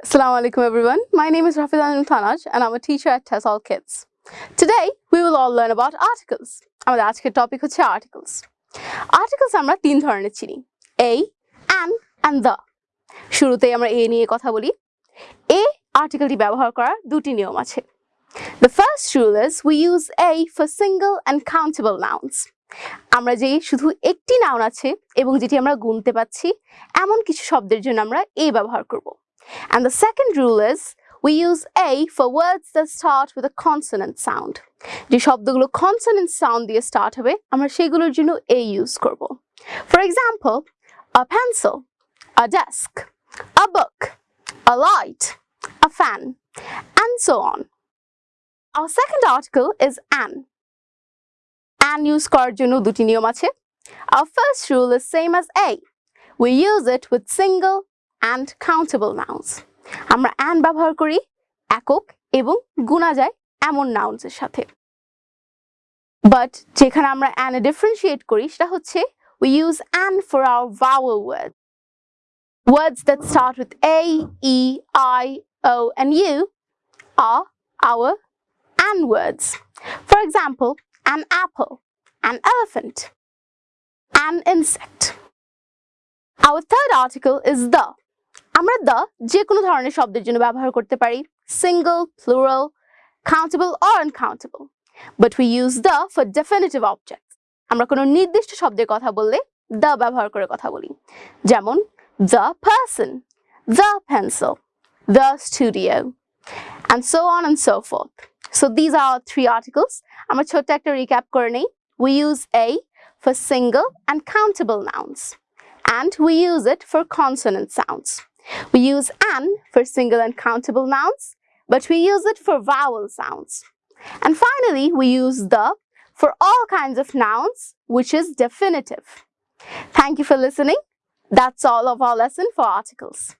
Assalamu alaikum everyone. My name is Rafiz Anil Tanaj and I'm a teacher at TESOL Kids. Today we will all learn about articles. আমাদের আজকের topic হচ্ছে articles. Articles আমরা তিন ধরনের চিনি a, an and the. শুরুতেই আমরা a নিয়ে কথা বলি a আর্টিকেলটি ব্যবহার করার দুটি নিয়ম আছে The first rule is we use a for single and countable nouns. আমরা যে শুধু একটি নাউন আছে এবং যেটি আমরা গুনতে পাচ্ছি এমন কিছু শব্দের জন্য আমরা a ব্যবহার করব And the second rule is we use a for words that start with a consonant sound. যে শব্দগুলো consonant sound দিয়ে start হবে আমরা সেগুলোর জন্য a use করব For example, a pencil, a desk, a book, a light, a fan, and so on. Our second article is an. An use করার জন্য দুটি নিয়ম আছে Our first rule is same as a. We use it with single and countable nouns. আমরা an ব্যবহার করি একক এবং গুণা যায় এমন এর সাথে বাট যেখানে আমরা এ differentiate করি সেটা হচ্ছে we use an for our vowel words. Words that start with a, e, i, o and u are our an words. For example, an apple, an elephant, an insect. Our third article is the. আমরা the যে কোনো ধরনের শব্দের জন্য ব্যবহার করতে পারি single, plural, countable or uncountable. But we use the for definitive objects. আমরা কোনো নির্দিষ্ট শব্দের কথা বললে the ব্যবহার করে কথা বলি যেমন person, the pencil, the studio, and so on and so forth. So these are our three articles. আমরা ছোট্ট একটা recap করে নেই. We use a for single and countable nouns. And we use it for consonant sounds. We use an for single and countable nouns, but we use it for vowel sounds. And finally, we use the for all kinds of nouns, which is definitive. Thank you for listening. That's all of our lesson for articles.